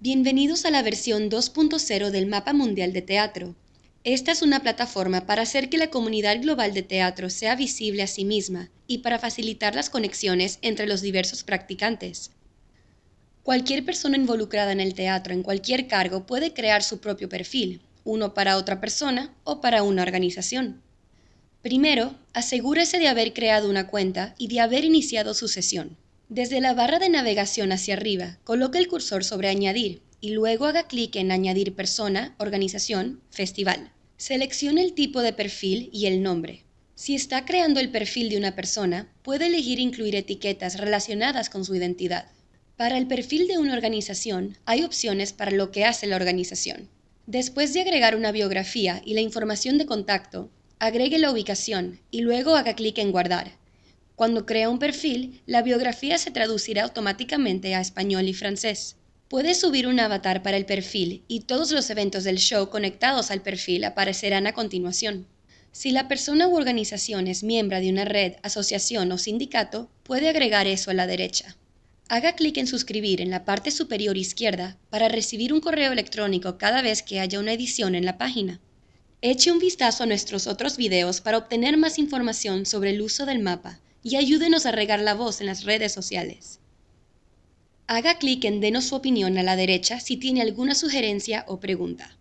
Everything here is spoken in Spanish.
Bienvenidos a la versión 2.0 del Mapa Mundial de Teatro. Esta es una plataforma para hacer que la comunidad global de teatro sea visible a sí misma y para facilitar las conexiones entre los diversos practicantes. Cualquier persona involucrada en el teatro en cualquier cargo puede crear su propio perfil, uno para otra persona o para una organización. Primero, asegúrese de haber creado una cuenta y de haber iniciado su sesión. Desde la barra de navegación hacia arriba, coloque el cursor sobre Añadir y luego haga clic en Añadir persona, organización, festival. Seleccione el tipo de perfil y el nombre. Si está creando el perfil de una persona, puede elegir incluir etiquetas relacionadas con su identidad. Para el perfil de una organización, hay opciones para lo que hace la organización. Después de agregar una biografía y la información de contacto, agregue la ubicación y luego haga clic en Guardar. Cuando crea un perfil, la biografía se traducirá automáticamente a español y francés. Puede subir un avatar para el perfil y todos los eventos del show conectados al perfil aparecerán a continuación. Si la persona u organización es miembro de una red, asociación o sindicato, puede agregar eso a la derecha. Haga clic en suscribir en la parte superior izquierda para recibir un correo electrónico cada vez que haya una edición en la página. Eche un vistazo a nuestros otros videos para obtener más información sobre el uso del mapa y ayúdenos a regar la voz en las redes sociales. Haga clic en Denos su opinión a la derecha si tiene alguna sugerencia o pregunta.